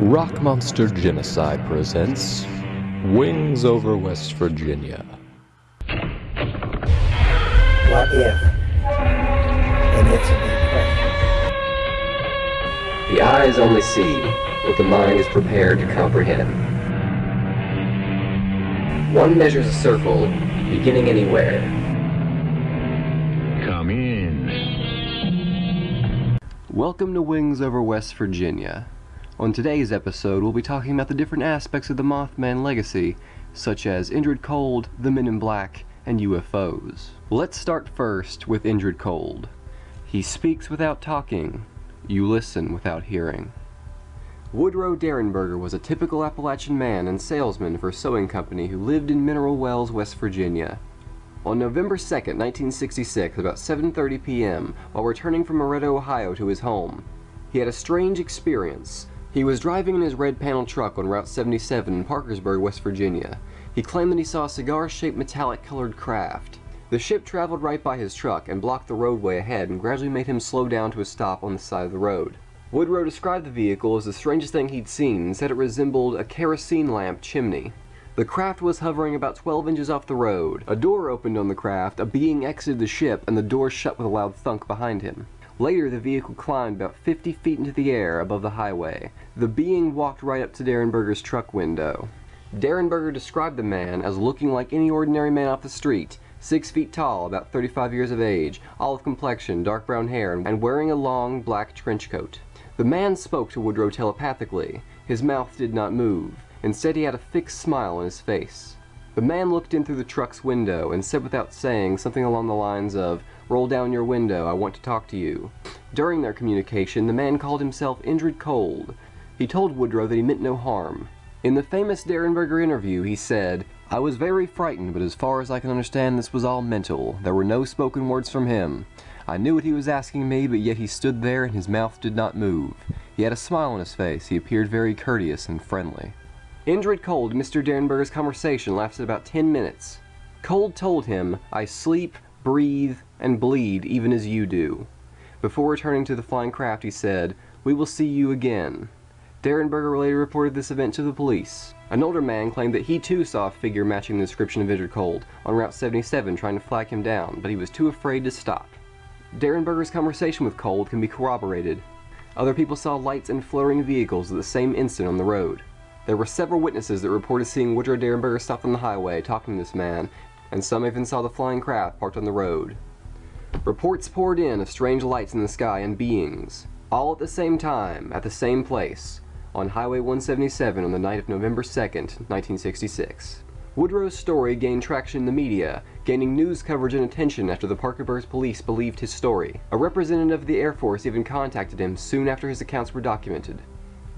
Rock Monster Genocide presents Wings over West Virginia. What if? And it's a big question. The eyes only see what the mind is prepared to comprehend. One measures a circle, beginning anywhere. Come in. Welcome to Wings Over West Virginia. On today's episode, we'll be talking about the different aspects of the Mothman legacy, such as Indrid Cold, the Men in Black, and UFOs. Let's start first with Indrid Cold. He speaks without talking, you listen without hearing. Woodrow Derenberger was a typical Appalachian man and salesman for a sewing company who lived in Mineral Wells, West Virginia. On November 2, 1966, about 7.30 p.m., while returning from Loretto, Ohio to his home, he had a strange experience. He was driving in his red panel truck on Route 77 in Parkersburg, West Virginia. He claimed that he saw a cigar-shaped metallic-colored craft. The ship traveled right by his truck and blocked the roadway ahead and gradually made him slow down to a stop on the side of the road. Woodrow described the vehicle as the strangest thing he'd seen and said it resembled a kerosene lamp chimney. The craft was hovering about 12 inches off the road. A door opened on the craft, a being exited the ship, and the door shut with a loud thunk behind him. Later, the vehicle climbed about 50 feet into the air above the highway. The being walked right up to Derenberger's truck window. Derenberger described the man as looking like any ordinary man off the street, six feet tall, about 35 years of age, olive complexion, dark brown hair, and wearing a long black trench coat. The man spoke to Woodrow telepathically. His mouth did not move. Instead, he had a fixed smile on his face. The man looked in through the truck's window and said without saying something along the lines of, Roll down your window, I want to talk to you. During their communication, the man called himself Indrid Cold. He told Woodrow that he meant no harm. In the famous Derenberger interview, he said, I was very frightened, but as far as I can understand, this was all mental. There were no spoken words from him. I knew what he was asking me, but yet he stood there and his mouth did not move. He had a smile on his face. He appeared very courteous and friendly. Indrid Cold Mr. Derenberger's conversation lasted about 10 minutes. Cold told him, I sleep, breathe, and bleed even as you do. Before returning to the flying craft, he said, We will see you again. Derenberger later reported this event to the police. An older man claimed that he too saw a figure matching the description of Indrid Cold on Route 77 trying to flag him down, but he was too afraid to stop. Derenberger's conversation with Cold can be corroborated. Other people saw lights and fluttering vehicles at the same instant on the road. There were several witnesses that reported seeing Woodrow Derenberger stop on the highway talking to this man, and some even saw the flying craft parked on the road. Reports poured in of strange lights in the sky and beings, all at the same time, at the same place, on Highway 177 on the night of November 2nd, 1966. Woodrow's story gained traction in the media, gaining news coverage and attention after the Parkersburg police believed his story. A representative of the Air Force even contacted him soon after his accounts were documented.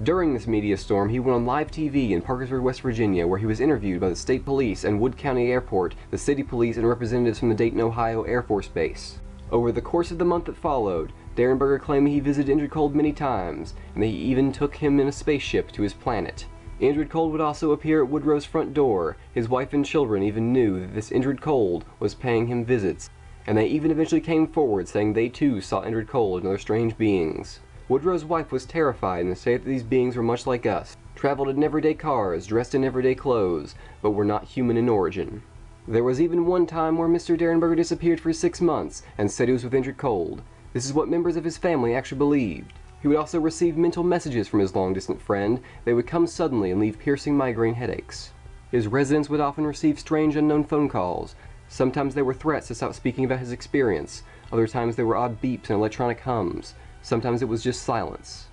During this media storm, he went on live TV in Parkersburg, West Virginia, where he was interviewed by the state police and Wood County Airport, the city police, and representatives from the Dayton, Ohio Air Force Base. Over the course of the month that followed, Derenberger claimed he visited Indrid Cold many times, and that he even took him in a spaceship to his planet. Indrid Cold would also appear at Woodrow's front door. His wife and children even knew that this Indrid Cold was paying him visits, and they even eventually came forward saying they too saw Indrid Cold and other strange beings. Woodrow's wife was terrified and said that these beings were much like us, traveled in everyday cars, dressed in everyday clothes, but were not human in origin. There was even one time where Mr. Derenberger disappeared for six months and said he was with Indrid Cold. This is what members of his family actually believed. He would also receive mental messages from his long-distant friend. They would come suddenly and leave piercing migraine headaches. His residents would often receive strange unknown phone calls. Sometimes they were threats to stop speaking about his experience. Other times there were odd beeps and electronic hums. Sometimes it was just silence.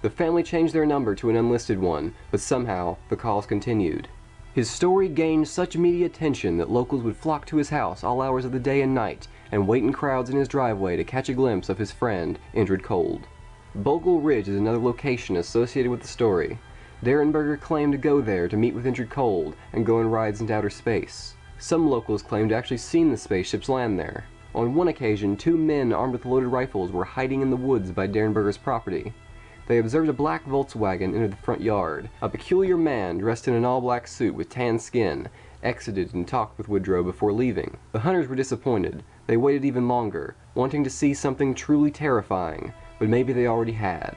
The family changed their number to an unlisted one, but somehow the calls continued. His story gained such media attention that locals would flock to his house all hours of the day and night and wait in crowds in his driveway to catch a glimpse of his friend, Indrid Cold. Bogle Ridge is another location associated with the story. Derenberger claimed to go there to meet with Indrid Cold and go on rides into outer space. Some locals claimed to actually seen the spaceships land there. On one occasion, two men armed with loaded rifles were hiding in the woods by Derenberger's property. They observed a black Volkswagen enter the front yard. A peculiar man, dressed in an all-black suit with tan skin, exited and talked with Woodrow before leaving. The hunters were disappointed. They waited even longer, wanting to see something truly terrifying, but maybe they already had.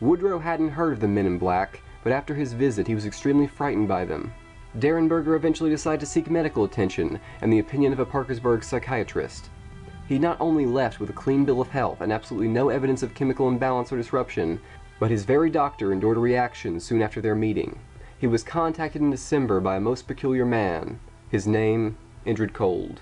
Woodrow hadn't heard of the men in black, but after his visit he was extremely frightened by them. Derenberger eventually decided to seek medical attention and the opinion of a Parkersburg psychiatrist. He not only left with a clean bill of health and absolutely no evidence of chemical imbalance or disruption, but his very doctor endured a reaction soon after their meeting. He was contacted in December by a most peculiar man. His name, Indrid Cold.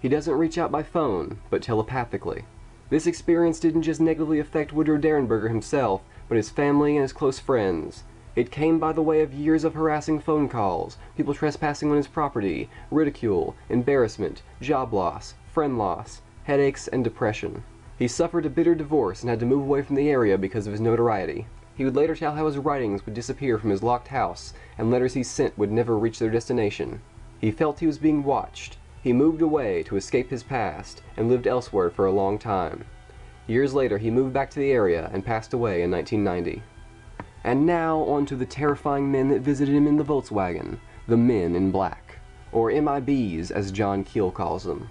He doesn't reach out by phone, but telepathically. This experience didn't just negatively affect Woodrow Derenberger himself, but his family and his close friends. It came by the way of years of harassing phone calls, people trespassing on his property, ridicule, embarrassment, job loss, friend loss, headaches, and depression. He suffered a bitter divorce and had to move away from the area because of his notoriety. He would later tell how his writings would disappear from his locked house, and letters he sent would never reach their destination. He felt he was being watched. He moved away to escape his past, and lived elsewhere for a long time. Years later, he moved back to the area and passed away in 1990. And now on to the terrifying men that visited him in the Volkswagen, the Men in Black, or MIBs as John Keel calls them.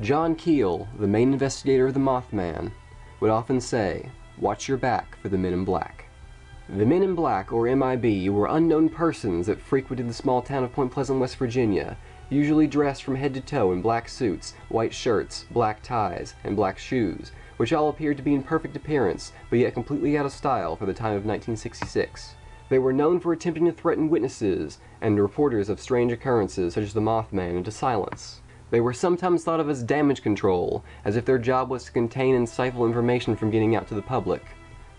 John Keel, the main investigator of the Mothman, would often say, watch your back for the Men in Black. The Men in Black, or MIB, were unknown persons that frequented the small town of Point Pleasant, West Virginia, usually dressed from head to toe in black suits, white shirts, black ties, and black shoes, which all appeared to be in perfect appearance, but yet completely out of style for the time of 1966. They were known for attempting to threaten witnesses and reporters of strange occurrences such as the Mothman into silence. They were sometimes thought of as damage control, as if their job was to contain and stifle information from getting out to the public.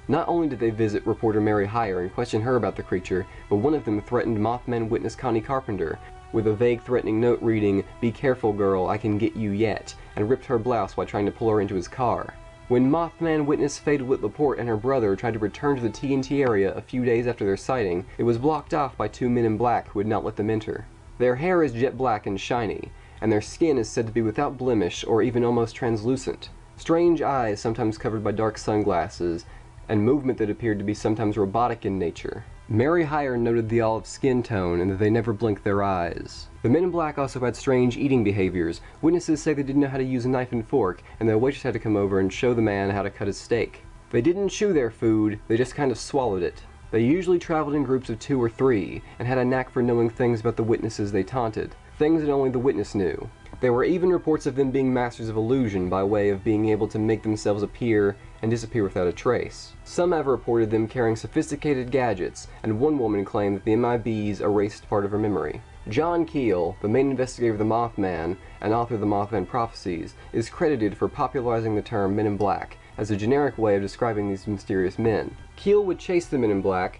Not only did they visit reporter Mary Hyre and question her about the creature, but one of them threatened Mothman witness Connie Carpenter with a vague threatening note reading, Be careful girl, I can get you yet, and ripped her blouse while trying to pull her into his car. When Mothman witness Faye DeWitt Laporte and her brother tried to return to the TNT area a few days after their sighting, it was blocked off by two men in black who would not let them enter. Their hair is jet black and shiny, and their skin is said to be without blemish or even almost translucent. Strange eyes sometimes covered by dark sunglasses, and movement that appeared to be sometimes robotic in nature. Mary Hyre noted the olive skin tone and that they never blinked their eyes. The men in black also had strange eating behaviors. Witnesses say they didn't know how to use a knife and fork, and the waitress had to come over and show the man how to cut his steak. They didn't chew their food, they just kind of swallowed it. They usually traveled in groups of two or three, and had a knack for knowing things about the witnesses they taunted, things that only the witness knew. There were even reports of them being masters of illusion by way of being able to make themselves appear and disappear without a trace. Some have reported them carrying sophisticated gadgets, and one woman claimed that the MIBs erased part of her memory. John Keel, the main investigator of the Mothman and author of the Mothman Prophecies, is credited for popularizing the term Men in Black as a generic way of describing these mysterious men. Keel would chase the Men in Black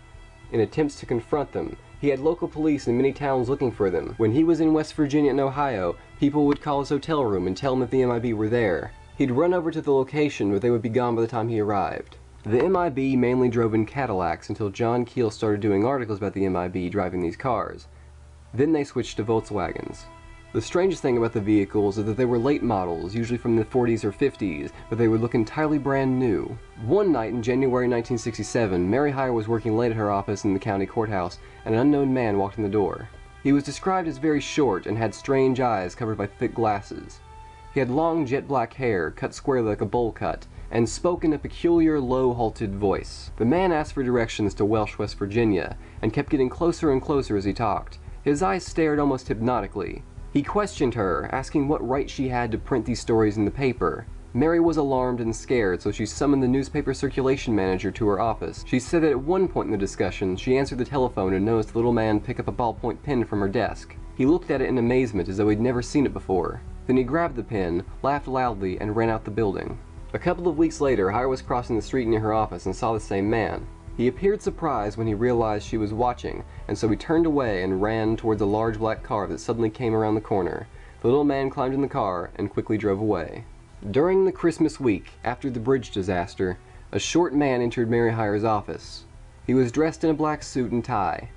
in attempts to confront them. He had local police in many towns looking for them. When he was in West Virginia and Ohio, people would call his hotel room and tell him that the MIB were there. He'd run over to the location, but they would be gone by the time he arrived. The MIB mainly drove in Cadillacs until John Keel started doing articles about the MIB driving these cars. Then they switched to Volkswagens. The strangest thing about the vehicles is that they were late models, usually from the 40s or 50s, but they would look entirely brand new. One night in January 1967, Mary Hyre was working late at her office in the county courthouse, and an unknown man walked in the door. He was described as very short and had strange eyes covered by thick glasses. He had long jet black hair, cut squarely like a bowl cut, and spoke in a peculiar low halted voice. The man asked for directions to Welch, West Virginia, and kept getting closer and closer as he talked. His eyes stared almost hypnotically. He questioned her, asking what right she had to print these stories in the paper. Mary was alarmed and scared, so she summoned the newspaper circulation manager to her office. She said that at one point in the discussion, she answered the telephone and noticed the little man pick up a ballpoint pen from her desk. He looked at it in amazement as though he'd never seen it before. Then he grabbed the pen, laughed loudly, and ran out the building. A couple of weeks later, Hyre was crossing the street near her office and saw the same man. He appeared surprised when he realized she was watching, and so he turned away and ran towards a large black car that suddenly came around the corner. The little man climbed in the car and quickly drove away. During the Christmas week, after the bridge disaster, a short man entered Mary Hyre's office. He was dressed in a black suit and tie.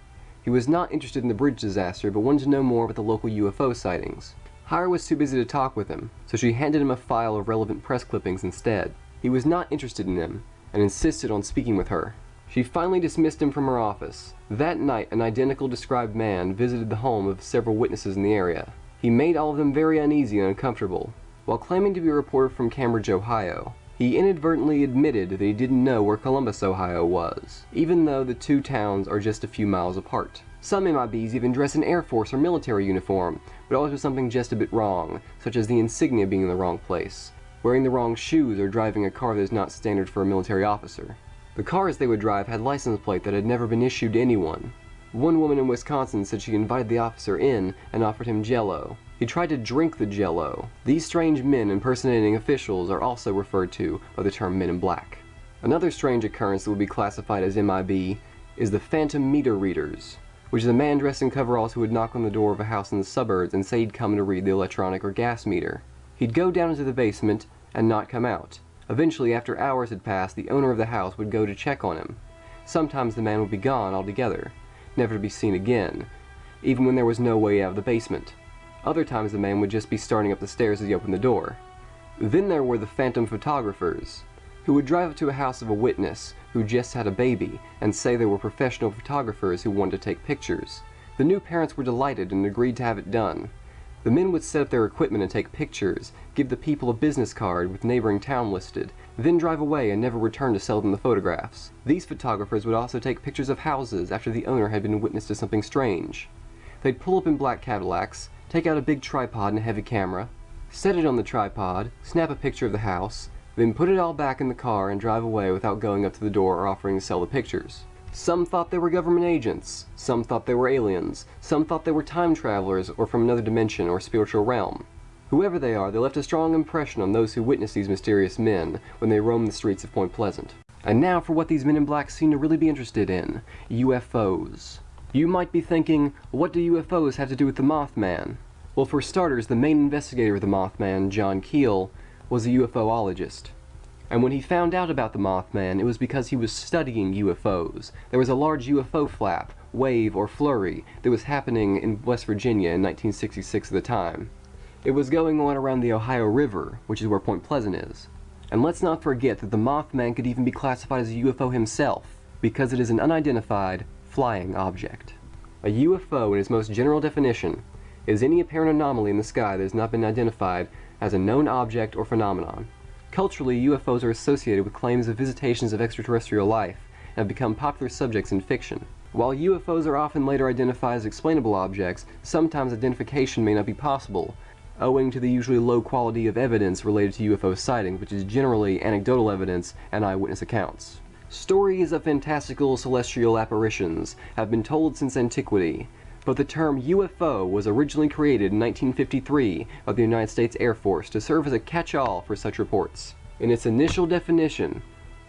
He was not interested in the bridge disaster, but wanted to know more about the local UFO sightings. Hyre was too busy to talk with him, so she handed him a file of relevant press clippings instead. He was not interested in them, and insisted on speaking with her. She finally dismissed him from her office. That night, an identical described man visited the home of several witnesses in the area. He made all of them very uneasy and uncomfortable. While claiming to be a reporter from Cambridge, Ohio, he inadvertently admitted that he didn't know where Columbus, Ohio was, even though the two towns are just a few miles apart. Some MIBs even dress in Air Force or military uniform, but always with something just a bit wrong, such as the insignia being in the wrong place, wearing the wrong shoes, or driving a car that is not standard for a military officer. The cars they would drive had license plate that had never been issued to anyone. One woman in Wisconsin said she invited the officer in and offered him jello. He tried to drink the jello. These strange men impersonating officials are also referred to by the term men in black. Another strange occurrence that would be classified as MIB is the phantom meter readers, which is a man dressed in coveralls who would knock on the door of a house in the suburbs and say he'd come to read the electronic or gas meter. He'd go down into the basement and not come out. Eventually, after hours had passed, the owner of the house would go to check on him. Sometimes the man would be gone altogether, never to be seen again, even when there was no way out of the basement. Other times the man would just be starting up the stairs as he opened the door. Then there were the phantom photographers, who would drive up to a house of a witness who just had a baby and say they were professional photographers who wanted to take pictures. The new parents were delighted and agreed to have it done. The men would set up their equipment and take pictures, give the people a business card with neighboring town listed, then drive away and never return to sell them the photographs. These photographers would also take pictures of houses after the owner had been witness to something strange. They'd pull up in black Cadillacs, take out a big tripod and a heavy camera, set it on the tripod, snap a picture of the house, then put it all back in the car and drive away without going up to the door or offering to sell the pictures. Some thought they were government agents, some thought they were aliens, some thought they were time travelers or from another dimension or spiritual realm. Whoever they are, they left a strong impression on those who witnessed these mysterious men when they roamed the streets of Point Pleasant. And now for what these men in black seem to really be interested in UFOs. You might be thinking, what do UFOs have to do with the Mothman? Well, for starters, the main investigator of the Mothman, John Keel, was a UFOologist. And when he found out about the Mothman, it was because he was studying UFOs. There was a large UFO flap, wave, or flurry that was happening in West Virginia in 1966 at the time. It was going on around the Ohio River, which is where Point Pleasant is. And let's not forget that the Mothman could even be classified as a UFO himself, because it is an unidentified, flying object. A UFO, in its most general definition, is any apparent anomaly in the sky that has not been identified as a known object or phenomenon. Culturally, UFOs are associated with claims of visitations of extraterrestrial life and have become popular subjects in fiction. While UFOs are often later identified as explainable objects, sometimes identification may not be possible, owing to the usually low quality of evidence related to UFO sightings, which is generally anecdotal evidence and eyewitness accounts. Stories of fantastical celestial apparitions have been told since antiquity, but the term UFO was originally created in 1953 by the United States Air Force to serve as a catch-all for such reports. In its initial definition,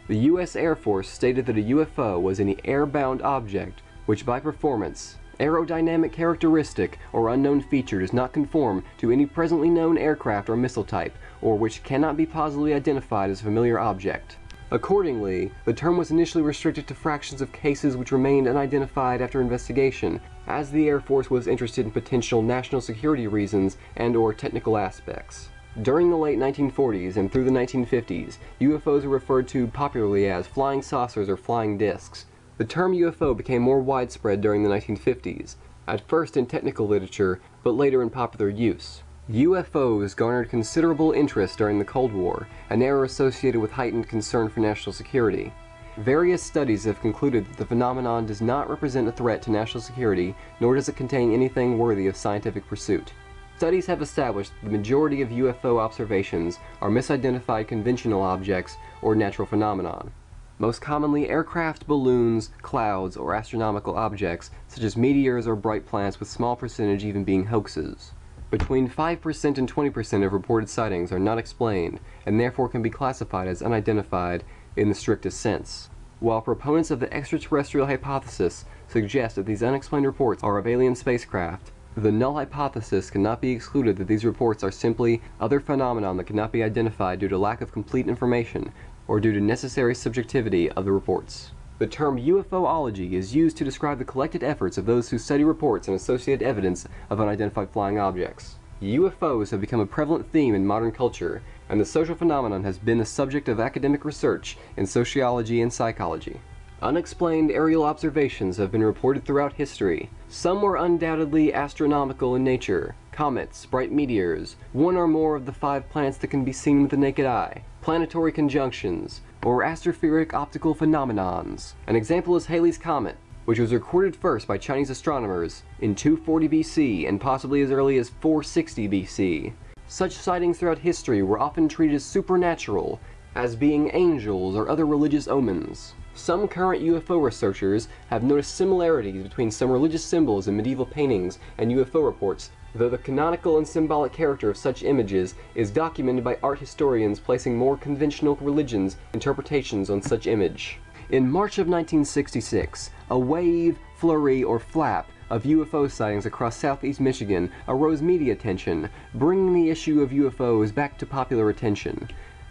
the U.S. Air Force stated that a UFO was any airbound object which by performance, aerodynamic characteristic, or unknown feature does not conform to any presently known aircraft or missile type, or which cannot be positively identified as a familiar object. Accordingly, the term was initially restricted to fractions of cases which remained unidentified after investigation, as the Air Force was interested in potential national security reasons and or technical aspects. During the late 1940s and through the 1950s, UFOs were referred to popularly as flying saucers or flying discs. The term UFO became more widespread during the 1950s, at first in technical literature, but later in popular use. UFOs garnered considerable interest during the Cold War, an era associated with heightened concern for national security. Various studies have concluded that the phenomenon does not represent a threat to national security, nor does it contain anything worthy of scientific pursuit. Studies have established that the majority of UFO observations are misidentified conventional objects or natural phenomenon. Most commonly aircraft, balloons, clouds, or astronomical objects, such as meteors or bright planets with small percentage even being hoaxes. Between 5% and 20% of reported sightings are not explained, and therefore can be classified as unidentified in the strictest sense. While proponents of the extraterrestrial hypothesis suggest that these unexplained reports are of alien spacecraft, the null hypothesis cannot be excluded that these reports are simply other phenomena that cannot be identified due to lack of complete information or due to necessary subjectivity of the reports. The term UFOlogy is used to describe the collected efforts of those who study reports and associated evidence of unidentified flying objects. UFOs have become a prevalent theme in modern culture, and the social phenomenon has been the subject of academic research in sociology and psychology. Unexplained aerial observations have been reported throughout history. Some were undoubtedly astronomical in nature, comets, bright meteors, one or more of the five planets that can be seen with the naked eye, planetary conjunctions, or atmospheric optical phenomenons. An example is Halley's Comet, which was recorded first by Chinese astronomers in 240 BC and possibly as early as 460 BC. Such sightings throughout history were often treated as supernatural, as being angels or other religious omens. Some current UFO researchers have noticed similarities between some religious symbols in medieval paintings and UFO reports, though the canonical and symbolic character of such images is documented by art historians placing more conventional religions' interpretations on such image. In March of 1966, a wave, flurry, or flap of UFO sightings across southeast Michigan arose media attention, bringing the issue of UFOs back to popular attention.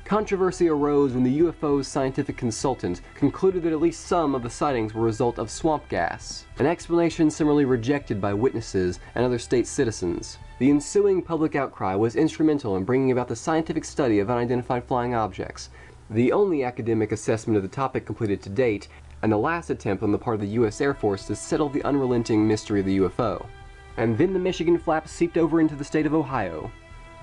Controversy arose when the UFO's scientific consultant concluded that at least some of the sightings were a result of swamp gas, an explanation similarly rejected by witnesses and other state citizens. The ensuing public outcry was instrumental in bringing about the scientific study of unidentified flying objects, the only academic assessment of the topic completed to date, and the last attempt on the part of the U.S. Air Force to settle the unrelenting mystery of the UFO. And then the Michigan flap seeped over into the state of Ohio.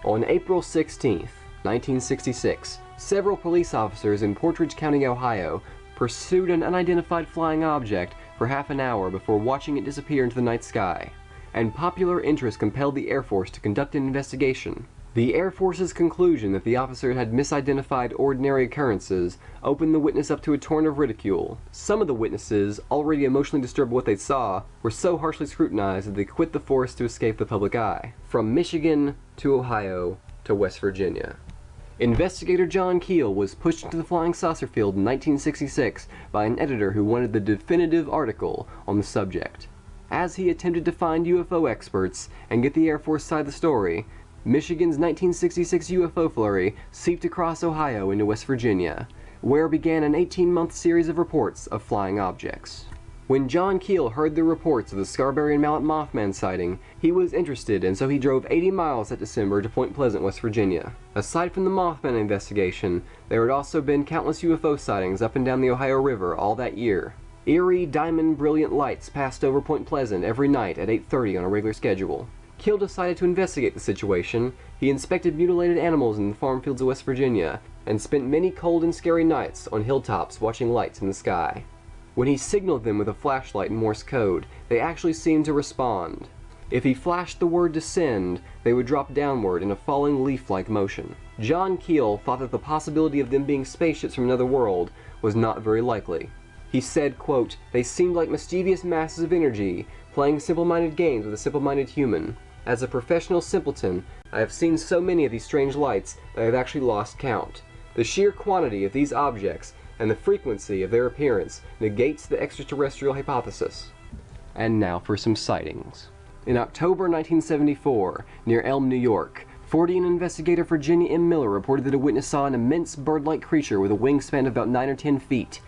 On April 16th, 1966, several police officers in Portage County, Ohio, pursued an unidentified flying object for half an hour before watching it disappear into the night sky, and popular interest compelled the Air Force to conduct an investigation. The Air Force's conclusion that the officer had misidentified ordinary occurrences opened the witness up to a torrent of ridicule. Some of the witnesses, already emotionally disturbed by what they saw, were so harshly scrutinized that they quit the force to escape the public eye. From Michigan to Ohio to West Virginia. Investigator John Keel was pushed into the flying saucer field in 1966 by an editor who wanted the definitive article on the subject. As he attempted to find UFO experts and get the Air Force side of the story, Michigan's 1966 UFO flurry seeped across Ohio into West Virginia, where began an 18-month series of reports of flying objects. When John Keel heard the reports of the Scarberry and Mallett Mothman sighting, he was interested and so he drove 80 miles that December to Point Pleasant, West Virginia. Aside from the Mothman investigation, there had also been countless UFO sightings up and down the Ohio River all that year. Eerie, diamond brilliant lights passed over Point Pleasant every night at 8.30 on a regular schedule. Keel decided to investigate the situation. He inspected mutilated animals in the farm fields of West Virginia, and spent many cold and scary nights on hilltops watching lights in the sky. When he signaled them with a flashlight in Morse code, they actually seemed to respond. If he flashed the word descend, they would drop downward in a falling leaf-like motion. John Keel thought that the possibility of them being spaceships from another world was not very likely. He said, quote, they seemed like mischievous masses of energy, playing simple-minded games with a simple-minded human. As a professional simpleton, I have seen so many of these strange lights that I have actually lost count. The sheer quantity of these objects and the frequency of their appearance negates the extraterrestrial hypothesis. And now for some sightings. In October 1974, near Elm, New York, Fortean investigator Virginia M. Miller reported that a witness saw an immense bird-like creature with a wingspan of about 9 or 10 feet,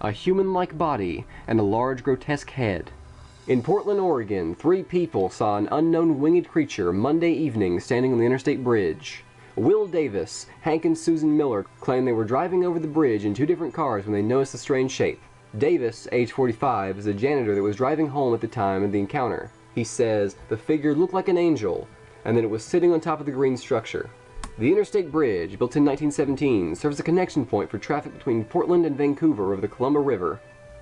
a human-like body, and a large grotesque head. In Portland, Oregon, three people saw an unknown winged creature Monday evening standing on the interstate bridge. Will Davis, Hank and Susan Miller claim they were driving over the bridge in two different cars when they noticed the strange shape. Davis, age 45, is a janitor that was driving home at the time of the encounter. He says the figure looked like an angel and that it was sitting on top of the green structure. The Interstate Bridge, built in 1917, serves as a connection point for traffic between Portland and Vancouver over the Columbia River.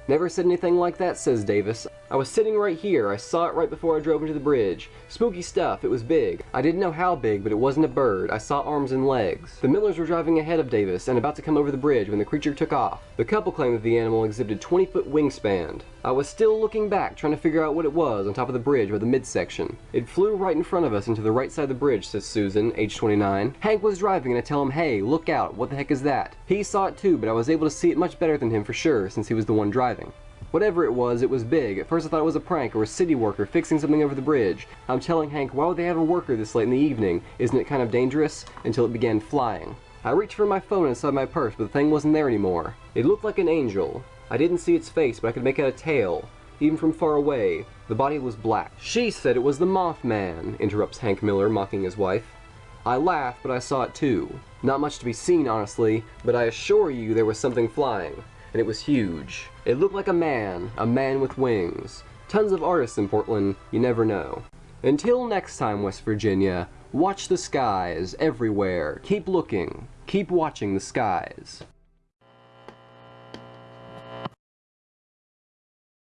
Never said anything like that, says Davis. I was sitting right here. I saw it right before I drove into the bridge. Spooky stuff. It was big. I didn't know how big, but it wasn't a bird. I saw arms and legs. The Millers were driving ahead of Davis and about to come over the bridge when the creature took off. The couple claimed that the animal exhibited 20-foot wingspan. I was still looking back, trying to figure out what it was on top of the bridge by the midsection. It flew right in front of us into the right side of the bridge, says Susan, age 29. Hank was driving and I tell him, hey, look out, what the heck is that? He saw it too, but I was able to see it much better than him for sure, since he was the one driving. Whatever it was, it was big. At first I thought it was a prank or a city worker fixing something over the bridge. I'm telling Hank, why would they have a worker this late in the evening? Isn't it kind of dangerous? Until it began flying. I reached for my phone inside my purse, but the thing wasn't there anymore. It looked like an angel. I didn't see its face, but I could make out a tail. Even from far away, the body was black. She said it was the Mothman, interrupts Hank Miller, mocking his wife. I laughed, but I saw it too. Not much to be seen, honestly, but I assure you there was something flying and it was huge. It looked like a man, a man with wings. Tons of artists in Portland, you never know. Until next time, West Virginia, watch the skies everywhere. Keep looking, keep watching the skies.